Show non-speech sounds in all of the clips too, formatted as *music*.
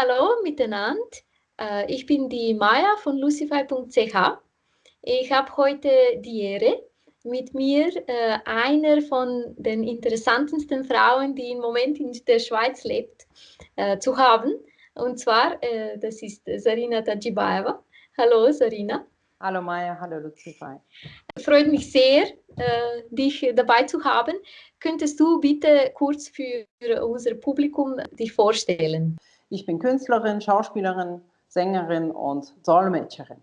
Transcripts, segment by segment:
Hallo miteinander. Äh, ich bin die Maya von lucify.ch. Ich habe heute die Ehre, mit mir äh, einer von den interessantesten Frauen, die im Moment in der Schweiz lebt, äh, zu haben. Und zwar, das ist Sarina Tajibaeva. Hallo Sarina. Hallo Maya, hallo Lucify. Freut mich sehr, dich dabei zu haben. Könntest du bitte kurz für unser Publikum dich vorstellen? Ich bin Künstlerin, Schauspielerin, Sängerin und Dolmetscherin.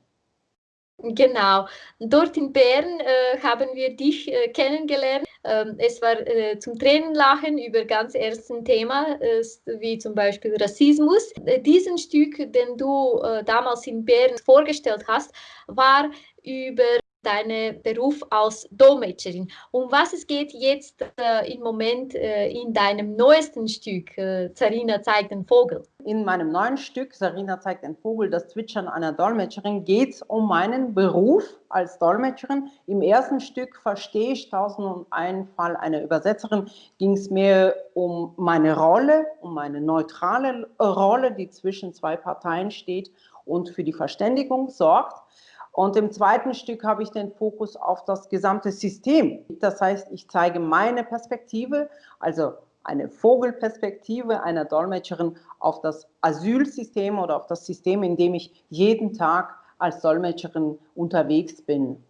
Genau. Dort in Bern äh, haben wir dich äh, kennengelernt. Ähm, es war äh, zum Tränenlachen über ganz ersten Thema, äh, wie zum Beispiel Rassismus. Äh, diesen Stück, den du äh, damals in Bern vorgestellt hast, war über deinen Beruf als Dolmetscherin. Um was es geht jetzt äh, im Moment äh, in deinem neuesten Stück, äh, Sarina zeigt den Vogel? In meinem neuen Stück, Sarina zeigt den Vogel, das Zwitschern einer Dolmetscherin, geht es um meinen Beruf als Dolmetscherin. Im ersten Stück verstehe ich 1001 Fall einer Übersetzerin, ging es mir um meine Rolle, um meine neutrale Rolle, die zwischen zwei Parteien steht und für die Verständigung sorgt. Und im zweiten Stück habe ich den Fokus auf das gesamte System. Das heißt, ich zeige meine Perspektive, also eine Vogelperspektive einer Dolmetscherin auf das Asylsystem oder auf das System, in dem ich jeden Tag als Dolmetscherin unterwegs bin.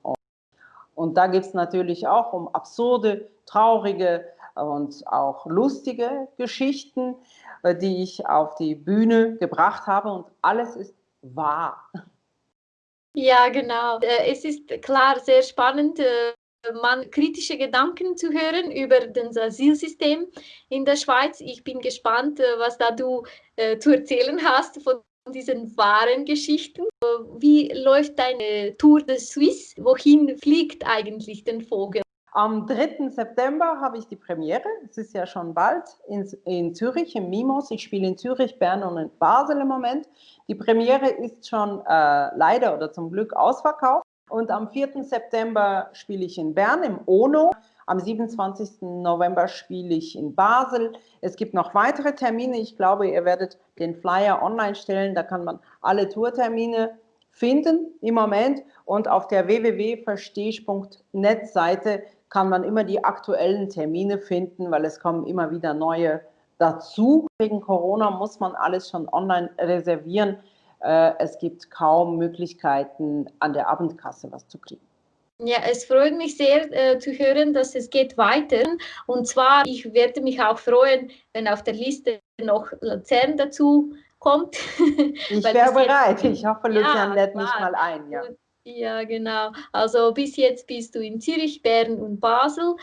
Und da geht es natürlich auch um absurde, traurige und auch lustige Geschichten, äh, die ich auf die Bühne gebracht habe. Und alles ist wahr. Ja, genau. Äh, es ist klar sehr spannend, äh, man kritische Gedanken zu hören über das Asylsystem in der Schweiz. Ich bin gespannt, äh, was da du zu erzählen hast von diesen wahren Geschichten. Wie läuft deine Tour de Suisse? Wohin fliegt eigentlich den Vogel? Am 3. September habe ich die Premiere, es ist ja schon bald, in, in Zürich, im Mimos. Ich spiele in Zürich, Bern und in Basel im Moment. Die Premiere ist schon äh, leider oder zum Glück ausverkauft. Und am 4. September spiele ich in Bern im ONO. Am 27. November spiele ich in Basel. Es gibt noch weitere Termine. Ich glaube, ihr werdet den Flyer online stellen. Da kann man alle Tourtermine finden im Moment. Und auf der www.verstehsch.net Seite kann man immer die aktuellen Termine finden, weil es kommen immer wieder neue dazu. Wegen Corona muss man alles schon online reservieren. Äh, es gibt kaum Möglichkeiten, an der Abendkasse was zu kriegen. Ja, es freut mich sehr äh, zu hören, dass es geht weiter. Und zwar, ich werde mich auch freuen, wenn auf der Liste noch Luzern dazu kommt. *laughs* Ich wäre bereit. Ich hoffe, Luzern ja, lädt mich mal ein. Ja. Ja, genau. Also bis jetzt bist du in Zürich, Bern und Basel.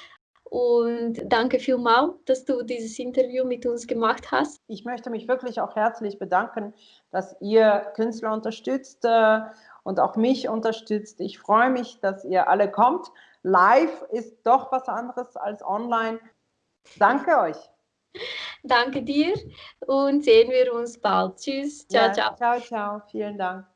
Und danke vielmals, dass du dieses Interview mit uns gemacht hast. Ich möchte mich wirklich auch herzlich bedanken, dass ihr Künstler unterstützt äh, und auch mich unterstützt. Ich freue mich, dass ihr alle kommt. Live ist doch was anderes als online. Danke euch. Danke dir und sehen wir uns bald. Tschüss. Ciao, ja, ciao. Ciao, ciao. Vielen Dank.